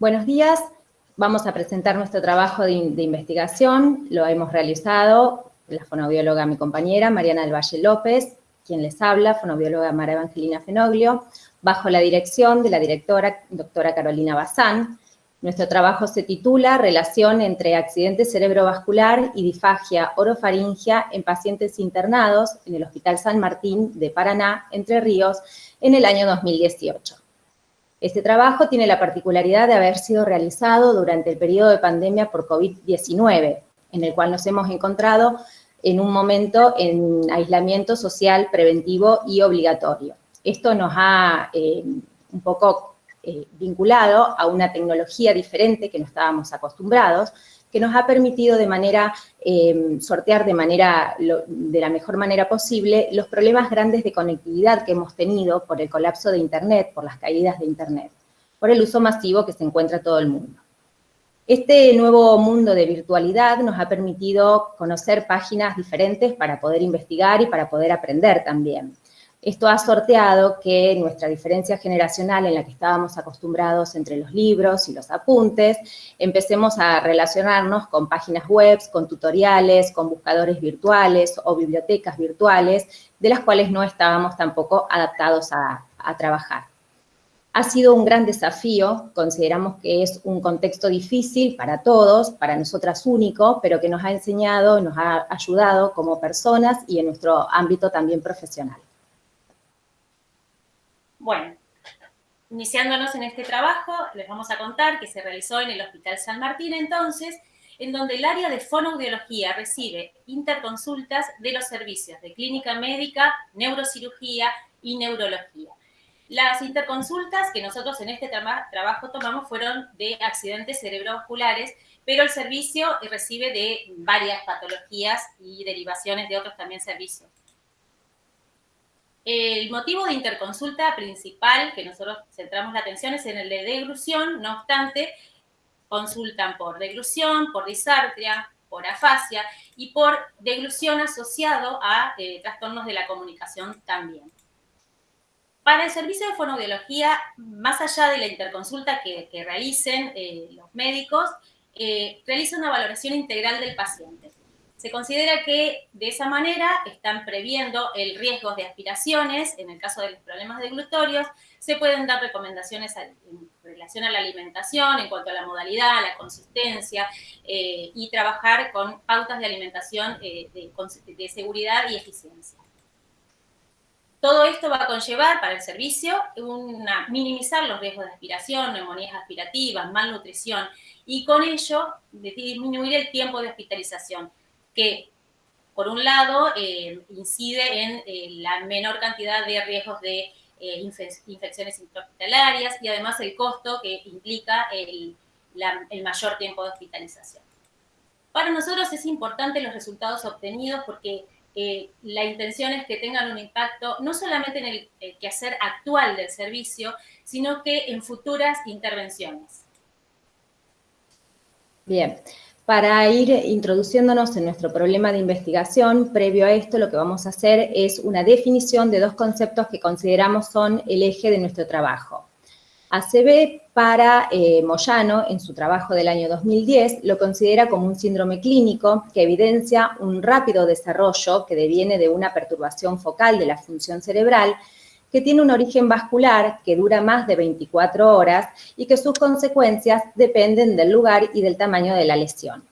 Buenos días, vamos a presentar nuestro trabajo de, investigación, lo hemos realizado la fonobióloga, mi compañera, Mariana del Valle López, quien les habla, fonobióloga Mara Evangelina Fenoglio, bajo la dirección de la directora doctora Carolina Bazán. Nuestro trabajo se titula Relación entre accidente cerebrovascular y disfagia orofaringia en pacientes internados en el Hospital San Martín de Paraná, Entre Ríos, en el año 2018. Este trabajo tiene la particularidad de haber sido realizado durante el periodo de pandemia por COVID-19, en el cual nos hemos encontrado en un momento en aislamiento social preventivo y obligatorio. Esto nos ha eh, un poco eh, vinculado a una tecnología diferente que no estábamos acostumbrados, que nos ha permitido de manera, em, sortear de, manera, de la mejor manera posible los problemas grandes de conectividad que hemos tenido por el colapso de Internet, por las caídas de Internet, por el uso masivo que se encuentra todo el mundo. Este nuevo mundo de virtualidad nos ha permitido conocer páginas diferentes para poder investigar y para poder aprender también. Esto ha sorteado que nuestra diferencia generacional en la que estábamos acostumbrados entre los libros y los apuntes, empecemos a relacionarnos con páginas web, con tutoriales, con buscadores virtuales o bibliotecas virtuales, de las cuales no estábamos tampoco adaptados a, trabajar. Ha sido un gran desafío, consideramos que es un contexto difícil para todos, para nosotras único, pero que nos ha enseñado, nos ha ayudado como personas y en nuestro ámbito también profesional. Bueno, iniciándonos en este trabajo, les vamos a contar que se realizó en el Hospital San Martín entonces, en donde el área de fonoaudiología recibe interconsultas de los servicios de clínica médica, neurocirugía y neurología. Las interconsultas que nosotros en este trabajo tomamos fueron de accidentes cerebrovasculares, pero el servicio recibe de varias patologías y derivaciones de otros también servicios. El motivo de interconsulta principal que nosotros centramos la atención es en el de deglución, no obstante, consultan por deglución, por disartria, por afasia y por deglución asociado a eh, trastornos de la comunicación también. Para el servicio de fonoaudiología, más allá de la interconsulta que, realicen eh, los médicos, eh, realiza una valoración integral del paciente. Se considera que de esa manera están previendo el riesgo de aspiraciones, en el caso de los problemas de glutorios, se pueden dar recomendaciones en relación a la alimentación, en cuanto a la modalidad, la consistencia, eh, y trabajar con pautas de alimentación eh, de, seguridad y eficiencia. Todo esto va a conllevar para el servicio una, minimizar los riesgos de aspiración, neumonías aspirativas, malnutrición, y con ello disminuir el tiempo de hospitalización que, por un lado, eh, incide en eh, la menor cantidad de riesgos de eh, infecciones intrahospitalarias y además el costo que implica el, mayor tiempo de hospitalización. Para nosotros es importante los resultados obtenidos porque la intención es que tengan un impacto no solamente en el, el quehacer actual del servicio, sino que en futuras intervenciones. Bien, para ir introduciéndonos en nuestro problema de investigación, previo a esto lo que vamos a hacer es una definición de dos conceptos que consideramos son el eje de nuestro trabajo. ACB para eh, Moyano, en su trabajo del año 2010, lo considera como un síndrome clínico que evidencia un rápido desarrollo que deviene de una perturbación focal de la función cerebral que tiene un origen vascular que dura más de 24 horas y que sus consecuencias dependen del lugar y del tamaño de la lesión.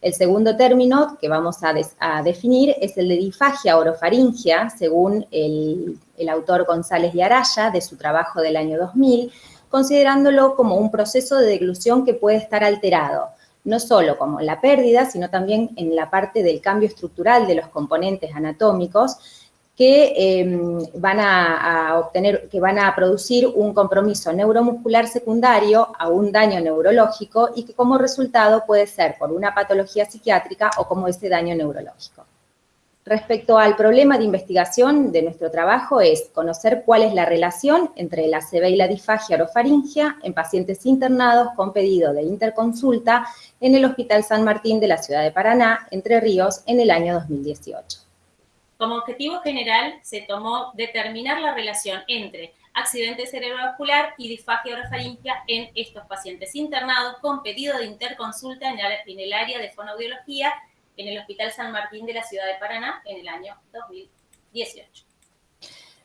El segundo término que vamos a, definir es el de difagia orofaringia, según el, el autor González de Araya, de su trabajo del año 2000, considerándolo como un proceso de deglución que puede estar alterado, no solo como la pérdida, sino también en la parte del cambio estructural de los componentes anatómicos, que em, van a, obtener, que van a producir un compromiso neuromuscular secundario a un daño neurológico y que como resultado puede ser por una patología psiquiátrica o como ese daño neurológico. Respecto al problema de investigación de nuestro trabajo es conocer cuál es la relación entre la ACV y la disfagia orofaringia en pacientes internados con pedido de interconsulta en el Hospital San Martín de la ciudad de Paraná, Entre Ríos, en el año 2018. Como objetivo general se tomó determinar la relación entre accidente cerebrovascular y disfagia orofaringia en estos pacientes internados con pedido de interconsulta en el área de fonoaudiología en el Hospital San Martín de la ciudad de Paraná en el año 2018.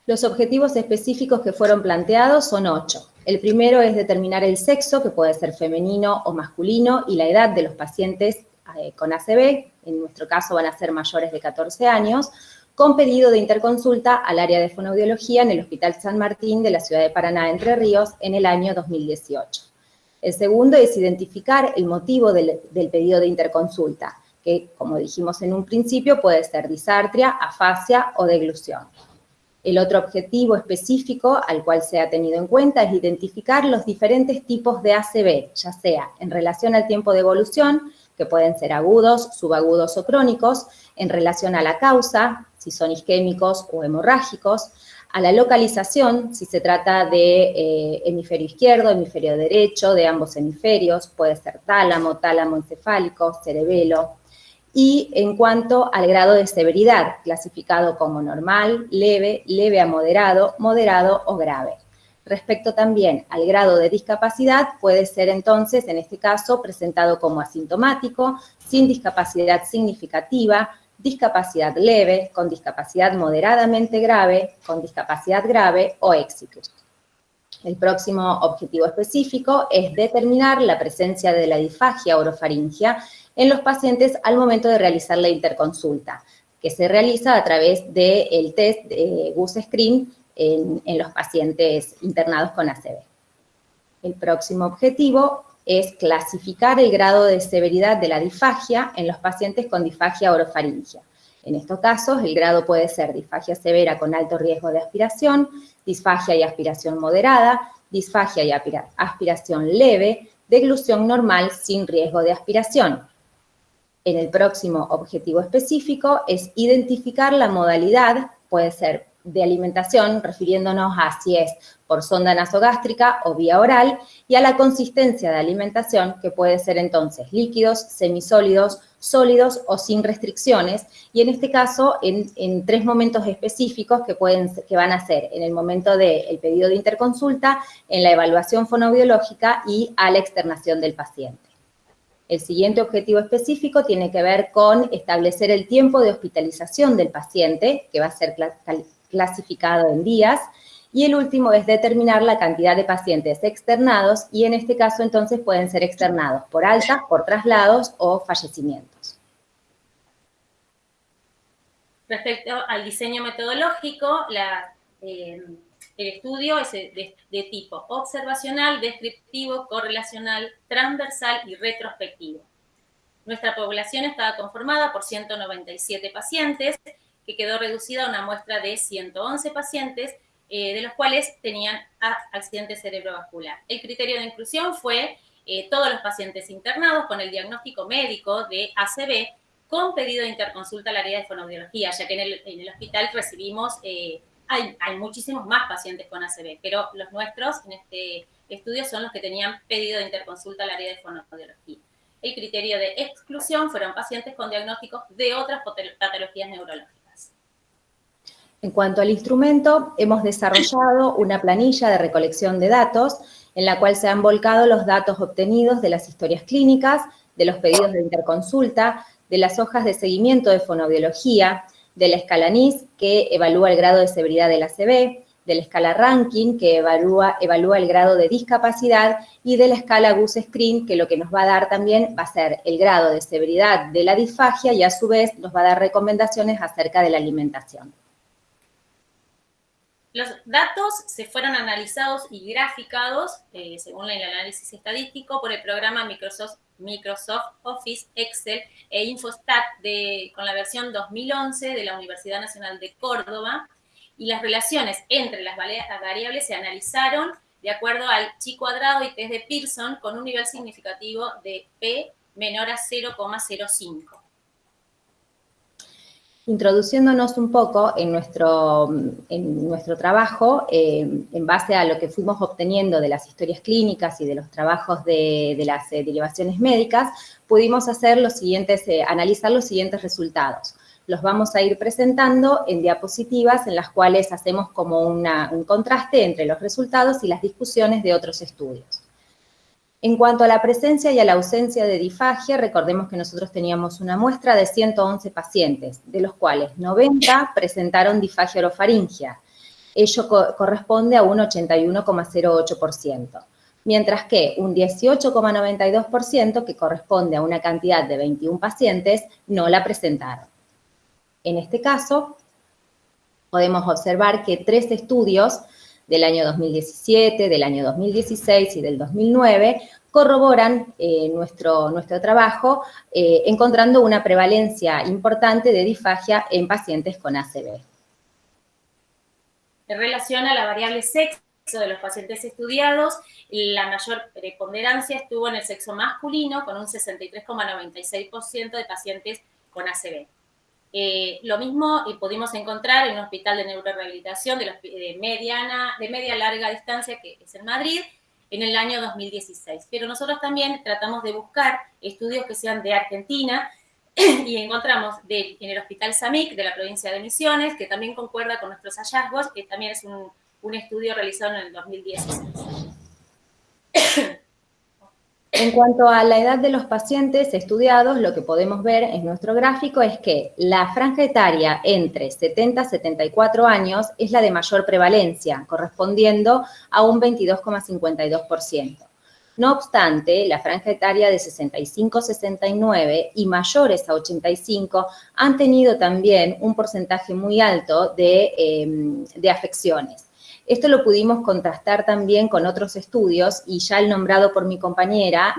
Los objetivos específicos que fueron planteados son ocho. El primero es determinar el sexo, que puede ser femenino o masculino, y la edad de los pacientes eh, con ACV, en nuestro caso van a ser mayores de 14 años, con pedido de interconsulta al área de fonoaudiología en el Hospital San Martín de la ciudad de Paraná, Entre Ríos, en el año 2018. El segundo es identificar el motivo del, del pedido de interconsulta, que, como dijimos en un principio, puede ser disartria, afasia o deglución. El otro objetivo específico al cual se ha tenido en cuenta es identificar los diferentes tipos de ACV, ya sea en relación al tiempo de evolución, que pueden ser agudos, subagudos o crónicos, en relación a la causa, si son isquémicos o hemorrágicos, a la localización, si se trata de eh, hemisferio izquierdo, hemisferio derecho, de ambos hemisferios, puede ser tálamo, tálamo encefálico, cerebelo, y en cuanto al grado de severidad, clasificado como normal, leve, leve a moderado, moderado o grave. Respecto también al grado de discapacidad, puede ser entonces, en este caso, presentado como asintomático, sin discapacidad significativa, discapacidad leve, con discapacidad moderadamente grave, con discapacidad grave o éxitos. El próximo objetivo específico es determinar la presencia de la disfagia orofaringia en los pacientes al momento de realizar la interconsulta, que se realiza a través del test de GUS Screen en, en los pacientes internados con ACV. El próximo objetivo es clasificar el grado de severidad de la disfagia en los pacientes con disfagia orofaringia. En estos casos, el grado puede ser disfagia severa con alto riesgo de aspiración, disfagia y aspiración moderada, disfagia y aspiración leve, deglución normal sin riesgo de aspiración, en el próximo objetivo específico es identificar la modalidad, puede ser de alimentación, refiriéndonos a si es por sonda nasogástrica o vía oral, y a la consistencia de alimentación, que puede ser entonces líquidos, semisólidos, sólidos o sin restricciones, y en este caso en, tres momentos específicos que, pueden, que van a ser en el momento del pedido de interconsulta, en la evaluación fonobiológica y a la externación del paciente. El siguiente objetivo específico tiene que ver con establecer el tiempo de hospitalización del paciente, que va a ser clasificado en días, y el último es determinar la cantidad de pacientes externados, y en este caso entonces pueden ser externados por alta, por traslados o fallecimientos. Respecto al diseño metodológico, eh, el estudio es de, tipo observacional, descriptivo, correlacional, transversal y retrospectivo. Nuestra población estaba conformada por 197 pacientes, que quedó reducida a una muestra de 111 pacientes, eh, de los cuales tenían accidente cerebrovascular. El criterio de inclusión fue eh, todos los pacientes internados con el diagnóstico médico de ACV con pedido de interconsulta al área de fonoaudiología, ya que en el, hospital recibimos eh, hay, muchísimos más pacientes con ACV, pero los nuestros en este estudio son los que tenían pedido de interconsulta al área de fonoaudiología. El criterio de exclusión fueron pacientes con diagnósticos de otras patologías neurológicas. En cuanto al instrumento, hemos desarrollado una planilla de recolección de datos en la cual se han volcado los datos obtenidos de las historias clínicas, de los pedidos de interconsulta, de las hojas de seguimiento de fonoaudiología, de la escala NIS, que evalúa el grado de severidad del ACV, de la escala Ranking, que evalúa, evalúa el grado de discapacidad, y de la escala GUS Screen, que lo que nos va a dar también va a ser el grado de severidad de la disfagia y a su vez nos va a dar recomendaciones acerca de la alimentación. Los datos se fueron analizados y graficados, eh, según el análisis estadístico, por el programa Microsoft Microsoft Office, Excel e Infostat de, con la versión 2011 de la Universidad Nacional de Córdoba. Y las relaciones entre las variables se analizaron de acuerdo al chi cuadrado y test de Pearson con un nivel significativo de P menor a 0,05 introduciéndonos un poco en nuestro, en nuestro trabajo, eh, en base a lo que fuimos obteniendo de las historias clínicas y de los trabajos de, las eh, derivaciones médicas, pudimos hacer los siguientes, eh, analizar los siguientes resultados. los vamos a ir presentando en diapositivas en las cuales hacemos como un contraste entre los resultados y las discusiones de otros estudios. En cuanto a la presencia y a la ausencia de difagia, recordemos que nosotros teníamos una muestra de 111 pacientes, de los cuales 90 presentaron difagia orofaringia. Ello corresponde a un 81,08%, mientras que un 18,92%, que corresponde a una cantidad de 21 pacientes, no la presentaron. En este caso, podemos observar que tres estudios del año 2017, del año 2016 y del 2009 corroboran eh, nuestro, nuestro trabajo eh, encontrando una prevalencia importante de disfagia en pacientes con ACV. En relación a la variable sexo de los pacientes estudiados, la mayor preponderancia estuvo en el sexo masculino con un 63,96% de pacientes con ACV. Eh, lo mismo pudimos encontrar en un hospital de neurorehabilitación de, de, mediana, de media larga distancia, que es en Madrid, en el año 2016. Pero nosotros también tratamos de buscar estudios que sean de Argentina y encontramos en el Hospital SAMIC de la provincia de Misiones, que también concuerda con nuestros hallazgos, que también es un, un estudio realizado en el 2016. En cuanto a la edad de los pacientes estudiados, lo que podemos ver en nuestro gráfico es que la franja etaria entre 70 y 74 años es la de mayor prevalencia, correspondiendo a un 22,52%. No obstante, la franja etaria de 65-69 y mayores a 85 han tenido también un porcentaje muy alto de, eh, de afecciones. Esto lo pudimos contrastar también con otros estudios y ya el nombrado por mi compañera,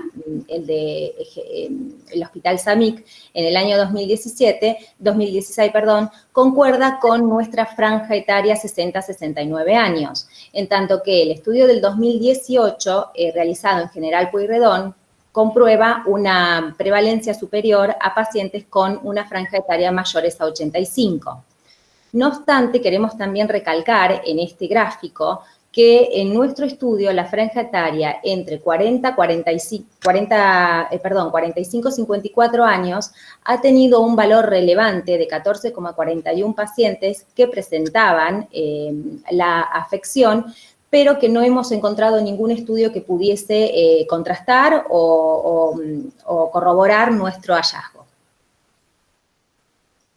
el de em, el Hospital SAMIC, en el año 2017, 2016, perdón, concuerda con nuestra franja etaria 60-69 años, en tanto que el estudio del 2018, eh, realizado en General Pueyrredón, comprueba una prevalencia superior a pacientes con una franja etaria mayores a 85. No obstante, queremos también recalcar en este gráfico que en nuestro estudio la franja etaria entre 40, 45, 40, perdón, 45 54 años ha tenido un valor relevante de 14,41 pacientes que presentaban eh, la afección, pero que no hemos encontrado ningún estudio que pudiese eh, contrastar o corroborar nuestro hallazgo.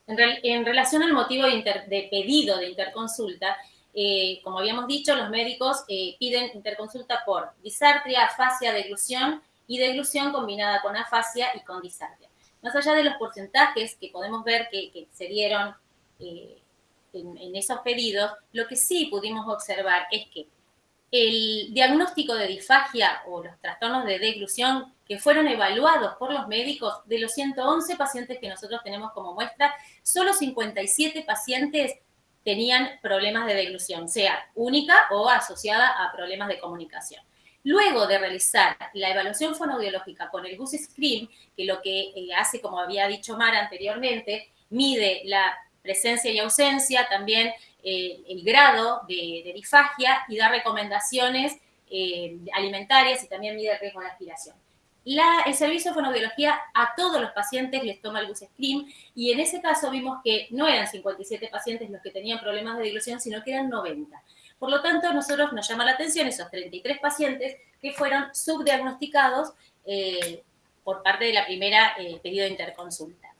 En, relación al motivo de, pedido de interconsulta, eh, como habíamos dicho, los médicos eh, piden interconsulta por disartria, afasia, deglución y deglución combinada con afasia y con disartria. Más allá de los porcentajes que podemos ver que, se dieron eh, en esos pedidos, lo que sí pudimos observar es que el diagnóstico de disfagia o los trastornos de deglución que fueron evaluados por los médicos, de los 111 pacientes que nosotros tenemos como muestra, solo 57 pacientes tenían problemas de deglución, sea única o asociada a problemas de comunicación. Luego de realizar la evaluación fonoaudiológica con el GUS Scream, que lo que eh, hace, como había dicho Mara anteriormente, mide la presencia y ausencia, también eh, el grado de, de, disfagia y da recomendaciones eh, alimentarias y también mide el riesgo de aspiración el servicio de fonobiología a todos los pacientes les toma el bus screen y en ese caso vimos que no eran 57 pacientes los que tenían problemas de dilución, sino que eran 90. Por lo tanto, a nosotros nos llama la atención esos 33 pacientes que fueron subdiagnosticados eh, por parte de la primera pedido de interconsulta.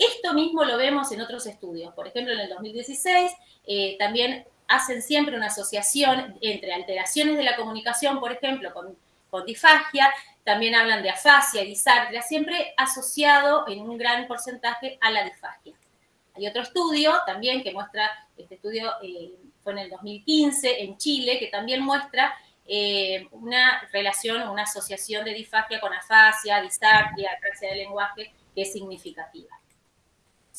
Esto mismo lo vemos en otros estudios. Por ejemplo, en el 2016 eh, también hacen siempre una asociación entre alteraciones de la comunicación, por ejemplo, con, con también hablan de afasia disartria, siempre asociado en un gran porcentaje a la disfagia. Hay otro estudio también que muestra, este estudio eh, fue en el 2015 en Chile, que también muestra eh, una relación, una asociación de disfagia con afasia, disartria, apraxia del lenguaje, que es significativa.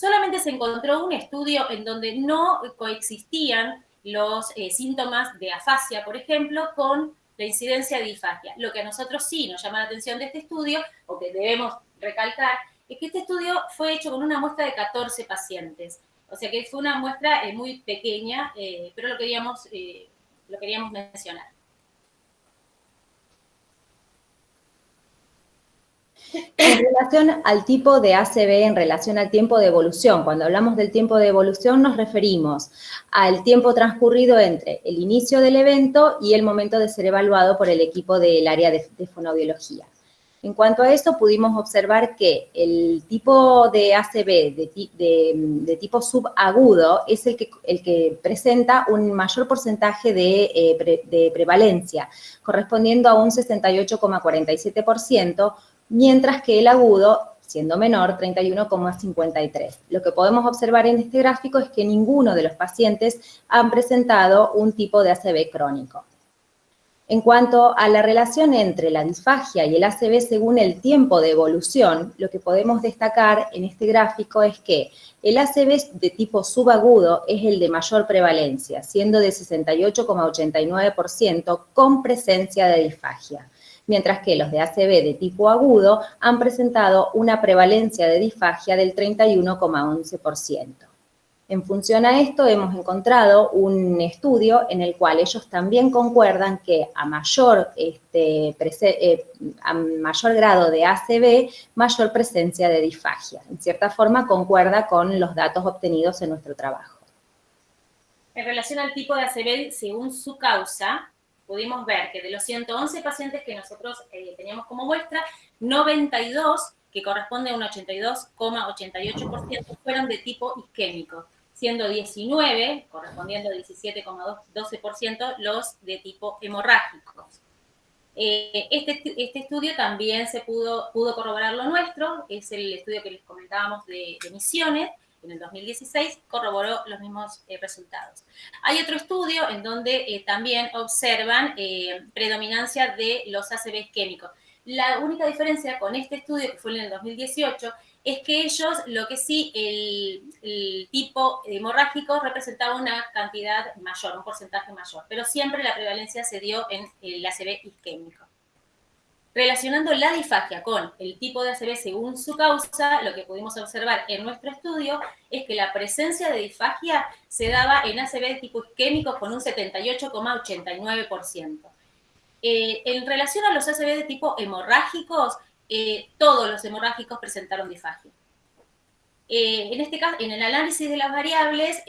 Solamente se encontró un estudio en donde no coexistían los eh, síntomas de afasia, por ejemplo, con la incidencia de disfagia. Lo que a nosotros sí nos llama la atención de este estudio, o que debemos recalcar, es que este estudio fue hecho con una muestra de 14 pacientes. O sea que fue una muestra eh, muy pequeña, eh, pero lo queríamos, lo queríamos mencionar. En relación al tipo de ACV, en relación al tiempo de evolución, cuando hablamos del tiempo de evolución nos referimos al tiempo transcurrido entre el inicio del evento y el momento de ser evaluado por el equipo del área de, fonoaudiología. En cuanto a eso, pudimos observar que el tipo de ACV de, tipo subagudo es el que, el que, presenta un mayor porcentaje de, eh, de prevalencia, correspondiendo a un 68,47%, mientras que el agudo, siendo menor, 31,53. Lo que podemos observar en este gráfico es que ninguno de los pacientes han presentado un tipo de ACV crónico. En cuanto a la relación entre la disfagia y el ACV según el tiempo de evolución, lo que podemos destacar en este gráfico es que el ACV de tipo subagudo es el de mayor prevalencia, siendo de 68,89% con presencia de disfagia mientras que los de ACV de tipo agudo han presentado una prevalencia de disfagia del 31,11%. En función a esto, hemos encontrado un estudio en el cual ellos también concuerdan que a mayor, este, eh, a mayor grado de ACV, mayor presencia de disfagia. En cierta forma, concuerda con los datos obtenidos en nuestro trabajo. En relación al tipo de ACV, según su causa, pudimos ver que de los 111 pacientes que nosotros eh, teníamos como muestra, 92, que corresponde a un 82,88%, fueron de tipo isquémico, siendo 19, correspondiendo a 17,12%, los de tipo hemorrágicos. Eh, este, este, estudio también se pudo, pudo corroborar lo nuestro, es el estudio que les comentábamos de, de Misiones, en el 2016 corroboró los mismos eh, resultados. Hay otro estudio en donde eh, también observan eh, predominancia de los ACV químicos. La única diferencia con este estudio, que fue en el 2018, es que ellos, lo que sí, el, tipo hemorrágico representaba una cantidad mayor, un porcentaje mayor, pero siempre la prevalencia se dio en el ACV isquémico. Relacionando la disfagia con el tipo de ACV según su causa, lo que pudimos observar en nuestro estudio es que la presencia de disfagia se daba en ACV de tipo isquémico con un 78,89%. Eh, en relación a los ACV de tipo hemorrágicos, eh, todos los hemorrágicos presentaron disfagia. Eh, en este caso, en el análisis de las variables,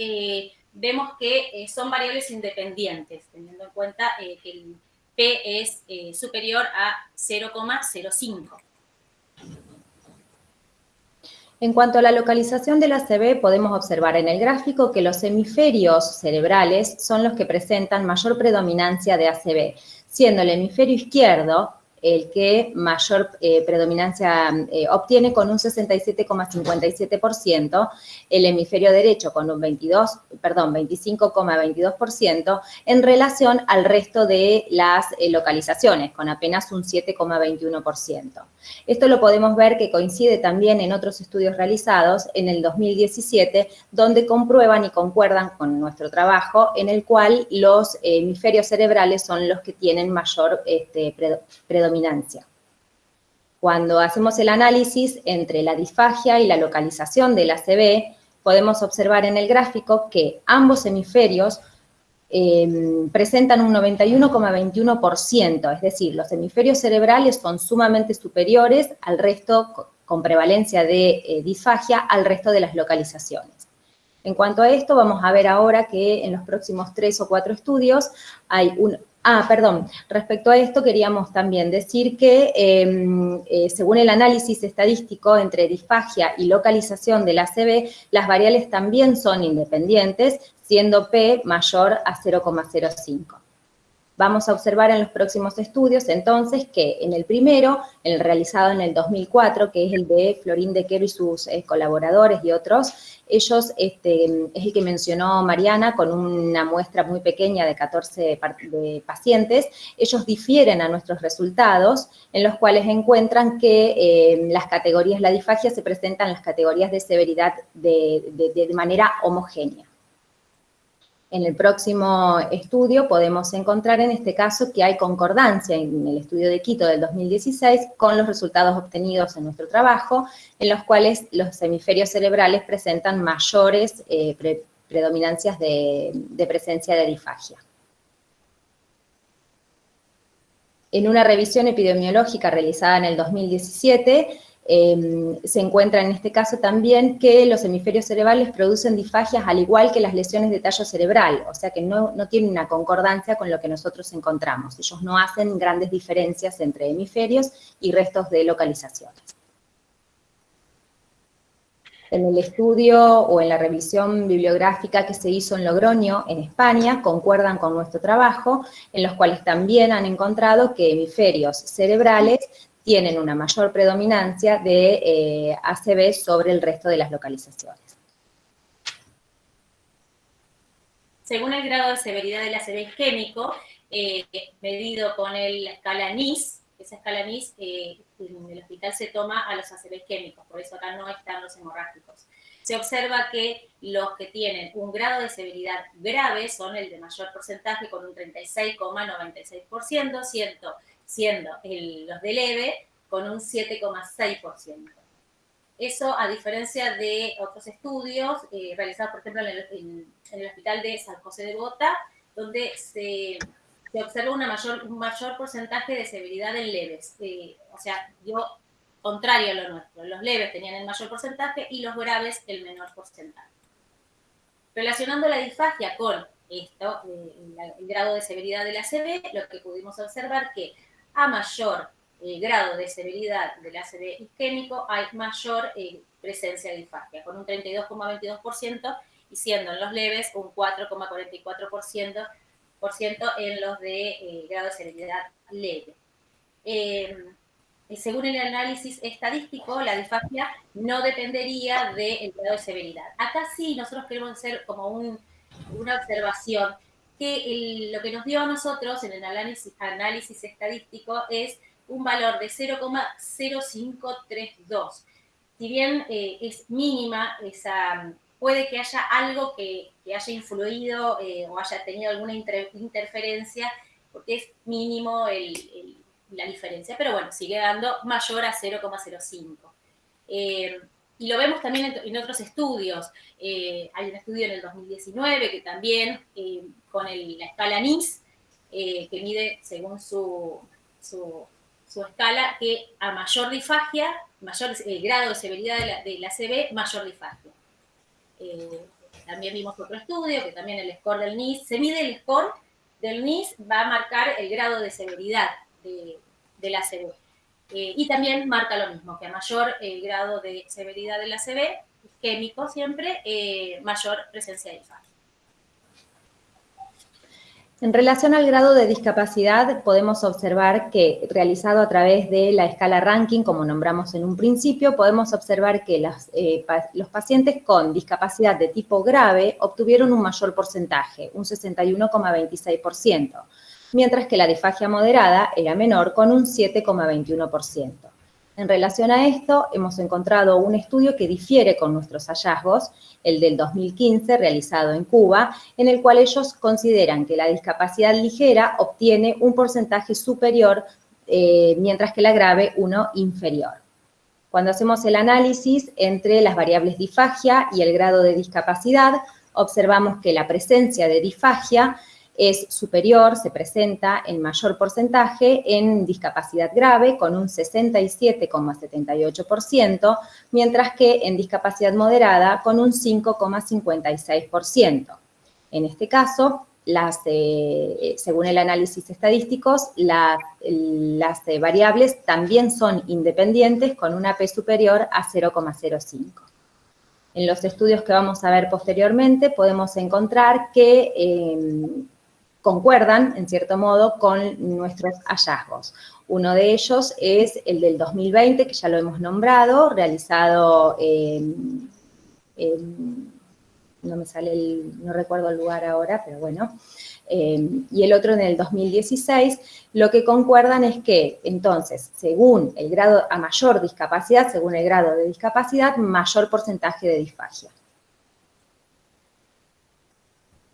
vemos que son variables independientes, teniendo en cuenta que el P es eh, superior a 0,05. En cuanto a la localización de la ACV, podemos observar en el gráfico que los hemisferios cerebrales son los que presentan mayor predominancia de ACV, siendo el hemisferio izquierdo el que mayor eh, predominancia eh, obtiene con un 67,57%, el hemisferio derecho con un 22, perdón, 25,22% en relación al resto de las eh, localizaciones, con apenas un 7,21%. Esto lo podemos ver que coincide también en otros estudios realizados en el 2017, donde comprueban y concuerdan con nuestro trabajo, en el cual los hemisferios cerebrales son los que tienen mayor este, predominancia cuando hacemos el análisis entre la disfagia y la localización del ACV, podemos observar en el gráfico que ambos hemisferios em, presentan un 91,21%, es decir, los hemisferios cerebrales son sumamente superiores al resto, con prevalencia de eh, disfagia, al resto de las localizaciones. En cuanto a esto, vamos a ver ahora que en los próximos tres o cuatro estudios hay un Ah, perdón. Respecto a esto, queríamos también decir que em, eh, según el análisis estadístico entre disfagia y localización del ACV, las variables también son independientes, siendo P mayor a 0,05. Vamos a observar en los próximos estudios, entonces, que en el primero, el realizado en el 2004, que es el de Florín de Quero y sus eh, colaboradores y otros, ellos, este, es el que mencionó Mariana, con una muestra muy pequeña de 14 pacientes, ellos difieren a nuestros resultados, en los cuales encuentran que eh, las categorías, la disfagia se presentan en las categorías de severidad de manera homogénea. En el próximo estudio podemos encontrar en este caso que hay concordancia en el estudio de Quito del 2016 con los resultados obtenidos en nuestro trabajo, en los cuales los hemisferios cerebrales presentan mayores eh, predominancias de, de presencia de disfagia. En una revisión epidemiológica realizada en el 2017, Em, se encuentra en este caso también que los hemisferios cerebrales producen disfagias al igual que las lesiones de tallo cerebral, o sea que no, no tienen una concordancia con lo que nosotros encontramos. Ellos no hacen grandes diferencias entre hemisferios y restos de localizaciones. En el estudio o en la revisión bibliográfica que se hizo en Logroño, en España, concuerdan con nuestro trabajo, en los cuales también han encontrado que hemisferios cerebrales tienen una mayor predominancia de eh, ACV sobre el resto de las localizaciones. Según el grado de severidad del ACV isquémico, eh, medido con la escala NIS, esa escala NIS eh, en el hospital se toma a los ACV isquémicos, por eso acá no están los hemorrágicos. Se observa que los que tienen un grado de severidad grave son el de mayor porcentaje con un 36,96%, siendo siendo los de leve con un 7,6%. Eso a diferencia de otros estudios eh, realizados, por ejemplo, en el, Hospital de San José de Bota, donde se, se observa una mayor, un mayor porcentaje de severidad en leves. Eh, o sea, yo, contrario a lo nuestro, los leves tenían el mayor porcentaje y los graves el menor porcentaje. Relacionando la disfagia con esto, eh, el grado de severidad de la ACV, lo que pudimos observar que a mayor eh, grado de severidad del ACV isquémico, hay mayor eh, presencia de disfagia, con un 32,22% y siendo en los leves un 4,44% en los de eh, grado de severidad leve. Em, según el análisis estadístico, la disfagia no dependería del grado de severidad. Acá sí nosotros queremos hacer como una observación que lo que nos dio a nosotros en el análisis, estadístico es un valor de 0,0532. Si bien eh, es mínima, esa, puede que haya algo que, haya influido eh, o haya tenido alguna interferencia, porque es mínimo la diferencia, pero bueno, sigue dando mayor a 0,05. Eh, y lo vemos también en, otros estudios. hay un estudio en el 2019 que también con la escala NIS, eh, que mide según su, su, escala, que a mayor disfagia, mayor eh, grado de severidad de la, CB, mayor disfagia. Eh, también vimos otro estudio, que también el score del NIS, se mide el score del NIS, va a marcar el grado de severidad de, la CB. Y también marca lo mismo, que a mayor grado de severidad de la CB, químico siempre, mayor presencia de disfagia. En relación al grado de discapacidad, podemos observar que, realizado a través de la escala ranking, como nombramos en un principio, podemos observar que eh, los pacientes con discapacidad de tipo grave obtuvieron un mayor porcentaje, un 61,26%, mientras que la disfagia moderada era menor, con un 7,21%. En relación a esto, hemos encontrado un estudio que difiere con nuestros hallazgos, el del 2015 realizado en Cuba, en el cual ellos consideran que la discapacidad ligera obtiene un porcentaje superior, eh, mientras que la grave uno inferior. Cuando hacemos el análisis entre las variables disfagia y el grado de discapacidad, observamos que la presencia de disfagia es superior, se presenta en mayor porcentaje en discapacidad grave con un 67,78%, mientras que en discapacidad moderada con un 5,56%. En este caso, eh, según el análisis estadísticos, las eh, variables también son independientes con una P superior a 0,05. En los estudios que vamos a ver posteriormente podemos encontrar que eh, concuerdan, en cierto modo, con nuestros hallazgos. Uno de ellos es el del 2020, que ya lo hemos nombrado, realizado no me sale el, no recuerdo el lugar ahora, pero bueno, em, y el otro en el 2016, lo que concuerdan es que, entonces, según el grado, a mayor discapacidad, según el grado de discapacidad, mayor porcentaje de disfagia.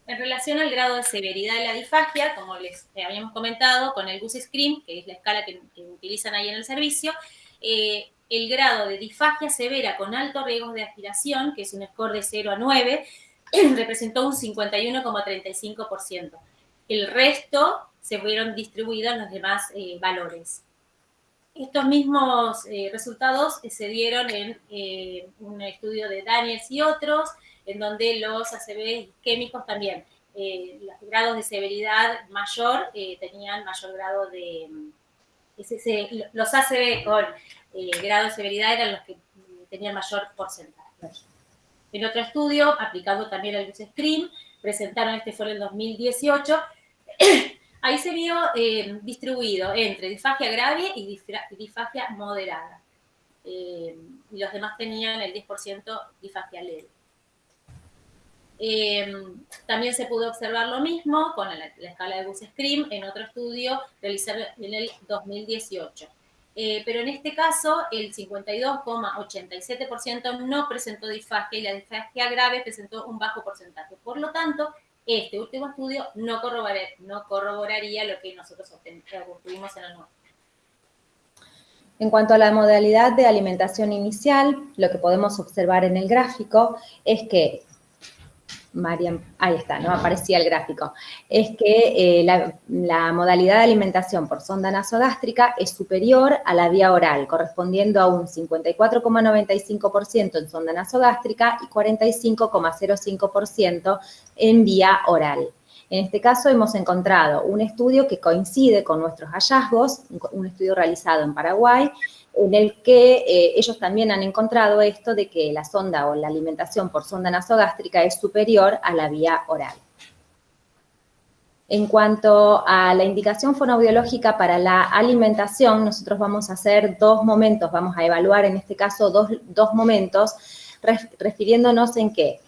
En relación al grado de severidad de la disfagia, como les habíamos comentado, con el GUS Scream, que es la escala que, utilizan ahí en el servicio, eh, el grado de disfagia severa con alto riesgo de aspiración, que es un score de 0 a 9, representó un 51,35%. El resto se fueron distribuidos en los demás eh, valores. estos mismos eh, resultados se dieron en eh, un estudio de Daniels y otros, en donde los ACV químicos también, los grados de severidad mayor tenían mayor grado de... los ACV con grado de severidad eran los que tenían mayor porcentaje. En otro estudio, aplicado también al Screen, presentaron, este fue en el 2018, ahí se vio eh, distribuido entre disfagia grave y disfagia moderada. Eh, y los demás tenían el 10% disfagia leve. Eh, también se pudo observar lo mismo con la, escala de Bus-Scream en otro estudio realizado en el 2018. Eh, pero en este caso el 52,87% no presentó disfagia y la disfagia grave presentó un bajo porcentaje. Por lo tanto, este último estudio no, corroboraría lo que nosotros obtuvimos en el nuevo. En cuanto a la modalidad de alimentación inicial, lo que podemos observar en el gráfico es que Mariam, ahí está, ¿no? Aparecía el gráfico. Es que eh, la, modalidad de alimentación por sonda nasogástrica es superior a la vía oral, correspondiendo a un 54,95% en sonda nasogástrica y 45,05% en vía oral. En este caso hemos encontrado un estudio que coincide con nuestros hallazgos, un estudio realizado en Paraguay, en el que eh, ellos también han encontrado esto de que la sonda o la alimentación por sonda nasogástrica es superior a la vía oral. En cuanto a la indicación fonobiológica para la alimentación, nosotros vamos a hacer dos momentos, vamos a evaluar en este caso dos, momentos, refiriéndonos en que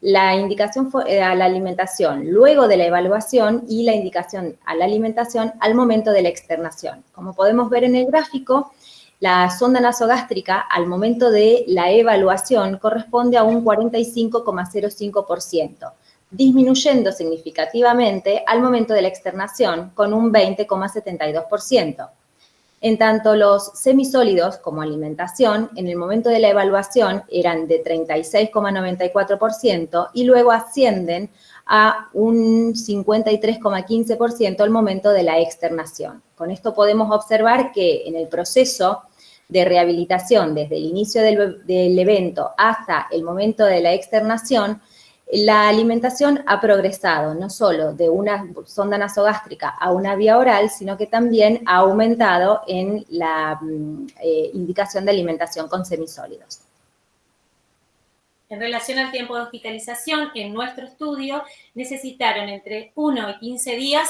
la indicación eh, a la alimentación luego de la evaluación y la indicación a la alimentación al momento de la externación. Como podemos ver en el gráfico, la sonda nasogástrica al momento de la evaluación corresponde a un 45,05%, disminuyendo significativamente al momento de la externación con un 20,72%. En tanto, los semisólidos como alimentación, en el momento de la evaluación eran de 36,94% y luego ascienden a un 53,15% al momento de la externación. Con esto podemos observar que en el proceso de rehabilitación desde el inicio del, evento hasta el momento de la externación, la alimentación ha progresado no solo de una sonda nasogástrica a una vía oral, sino que también ha aumentado en la mm, eh, indicación de alimentación con semisólidos. En relación al tiempo de hospitalización, en nuestro estudio necesitaron entre 1 y 15 días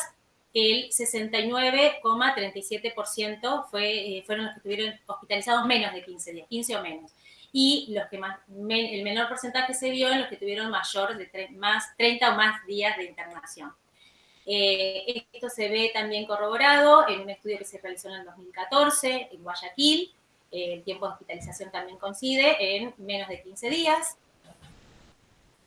el 69,37% fue, eh, fueron los que estuvieron hospitalizados menos de 15 días, 15 o menos. Y los que el menor porcentaje se vio en los que tuvieron mayor de más, 30 o más días de internación. Eh, esto se ve también corroborado en un estudio que se realizó en el 2014 en Guayaquil. Eh, el tiempo de hospitalización también coincide en menos de 15 días.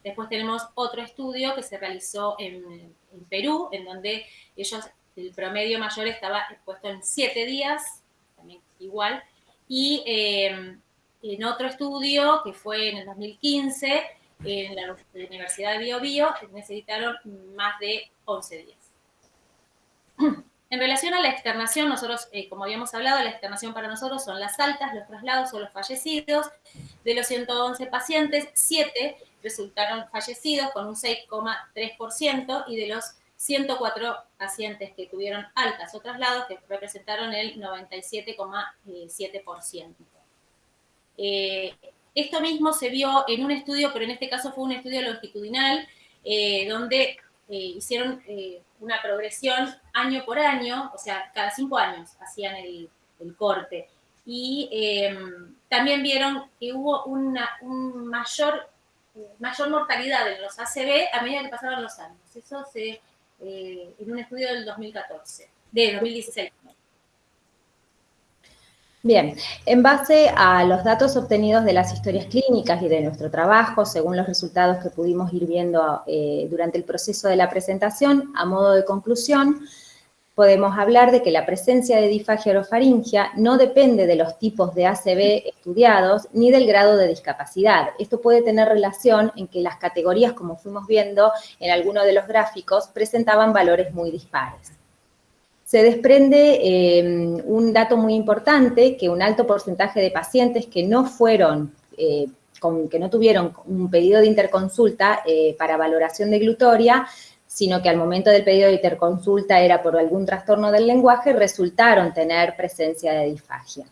Después tenemos otro estudio que se realizó en, Perú, en donde ellos, el promedio mayor estaba puesto en siete días, también igual, y em, en otro estudio que fue en el 2015, en la Universidad de Bio, Bio necesitaron más de 11 días. En relación a la externación, nosotros, eh, como habíamos hablado, la externación para nosotros son las altas, los traslados o los fallecidos. De los 111 pacientes, 7 resultaron fallecidos con un 6,3% y de los 104 pacientes que tuvieron altas o traslados, que representaron el 97,7%. Eh, esto mismo se vio en un estudio, pero en este caso fue un estudio longitudinal, eh, donde eh, hicieron una progresión año por año, o sea, cada cinco años hacían el, corte. Y em, también vieron que hubo una un mayor mayor mortalidad en los ACV a medida que pasaban los años. Eso se, en un estudio del 2014, de 2016. Bien, en base a los datos obtenidos de las historias clínicas y de nuestro trabajo, según los resultados que pudimos ir viendo eh, durante el proceso de la presentación, a modo de conclusión, podemos hablar de que la presencia de disfagia orofaringia no depende de los tipos de ACV estudiados ni del grado de discapacidad. Esto puede tener relación en que las categorías, como fuimos viendo en alguno de los gráficos, presentaban valores muy dispares. Se desprende eh, un dato muy importante, que un alto porcentaje de pacientes que no fueron, eh, que no tuvieron un pedido de interconsulta eh, para valoración de glutoria, sino que al momento del pedido de interconsulta era por algún trastorno del lenguaje, resultaron tener presencia de disfagia.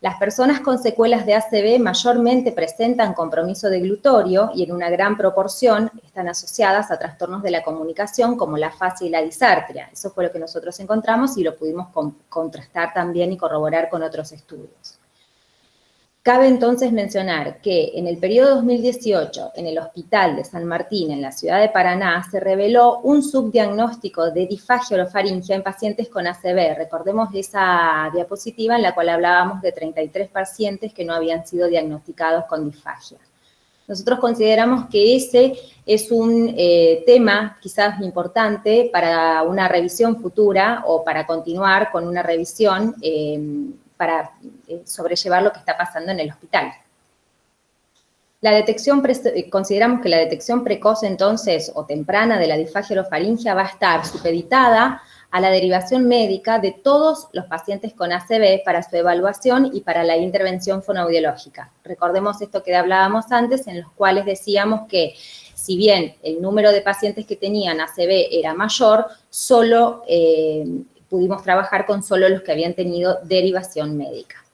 Las personas con secuelas de ACV mayormente presentan compromiso de glutorio y en una gran proporción están asociadas a trastornos de la comunicación como la fascia y la disartria. Eso fue lo que nosotros encontramos y lo pudimos contrastar también y corroborar con otros estudios. Cabe entonces mencionar que en el periodo 2018, en el Hospital de San Martín, en la ciudad de Paraná, se reveló un subdiagnóstico de disfagia orofaringia en pacientes con ACV. Recordemos esa diapositiva en la cual hablábamos de 33 pacientes que no habían sido diagnosticados con disfagia. Nosotros consideramos que ese es un eh, tema quizás importante para una revisión futura o para continuar con una revisión eh, para eh, sobrellevar lo que está pasando en el hospital. La detección, eh, consideramos que la detección precoz entonces o temprana de la disfagia va a estar supeditada a la derivación médica de todos los pacientes con ACV para su evaluación y para la intervención fonoaudiológica. Recordemos esto que hablábamos antes, en los cuales decíamos que si bien el número de pacientes que tenían ACV era mayor, solo eh, pudimos trabajar con solo los que habían tenido derivación médica.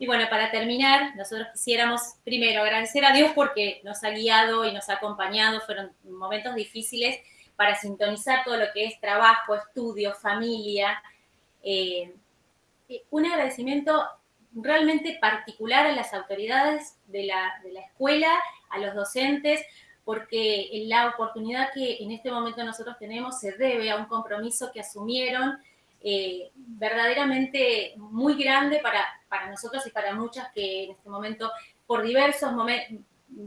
Y bueno, para terminar, nosotros quisiéramos primero agradecer a Dios porque nos ha guiado y nos ha acompañado, fueron momentos difíciles para sintonizar todo lo que es trabajo, estudio, familia. Eh, un agradecimiento realmente particular a las autoridades de la, de la escuela, a los docentes, porque la oportunidad que en este momento nosotros tenemos se debe a un compromiso que asumieron eh, verdaderamente muy grande para, para nosotros y para muchas que en este momento, por diversos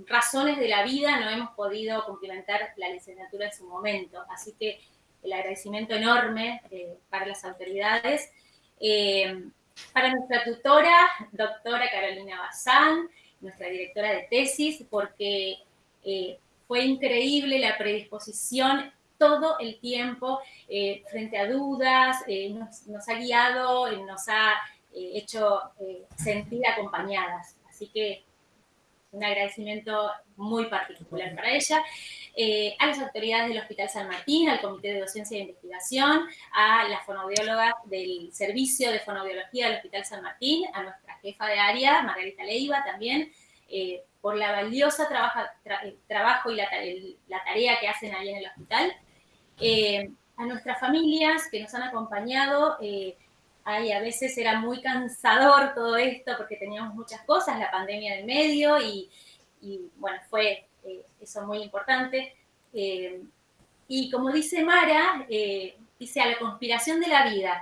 razones de la vida, no hemos podido cumplimentar la licenciatura en su momento. Así que el agradecimiento enorme eh, para las autoridades. Eh, para nuestra tutora, doctora Carolina Bazán, nuestra directora de tesis, porque fue increíble la predisposición todo el tiempo eh, frente a dudas, eh, nos, ha guiado, eh, nos ha hecho sentir acompañadas. Así que un agradecimiento muy particular para ella. a las autoridades del Hospital San Martín, al Comité de Docencia e Investigación, a la fonoaudióloga del Servicio de Fonoaudiología del Hospital San Martín, a nuestra jefa de área, Margarita Leiva, también, por la valiosa eh, trabajo y la, tarea que hacen ahí en el hospital. Eh, a nuestras familias que nos han acompañado, eh, ahí a veces era muy cansador todo esto porque teníamos muchas cosas, la pandemia del medio y, bueno, fue eso muy importante. y como dice Mara, dice a la conspiración de la vida,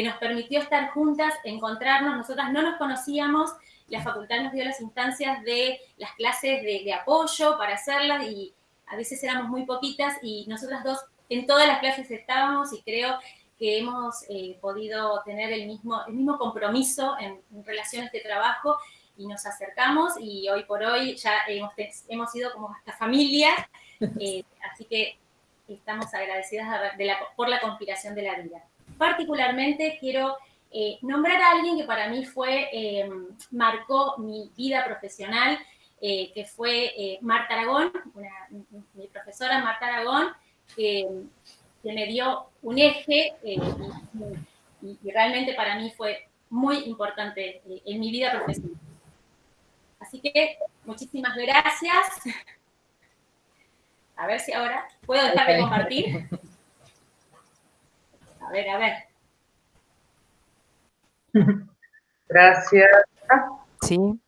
que nos permitió estar juntas, encontrarnos, nosotras no nos conocíamos, la facultad nos dio las instancias de las clases de, apoyo para hacerlas y a veces éramos muy poquitas y nosotras dos en todas las clases estábamos y creo que hemos eh, podido tener el mismo, el mismo compromiso en, relación a este trabajo y nos acercamos y hoy por hoy ya hemos, hemos sido como hasta familia, eh, así que estamos agradecidas por la conspiración de la vida. Particularmente quiero eh, nombrar a alguien que para mí fue, eh, marcó mi vida profesional, eh, que fue Marta Aragón, mi profesora Marta Aragón, que, me dio un eje y, realmente para mí fue muy importante en mi vida profesional. Así que muchísimas gracias. A ver si ahora puedo dejar de compartir. A ver, a ver. Gracias. Sí.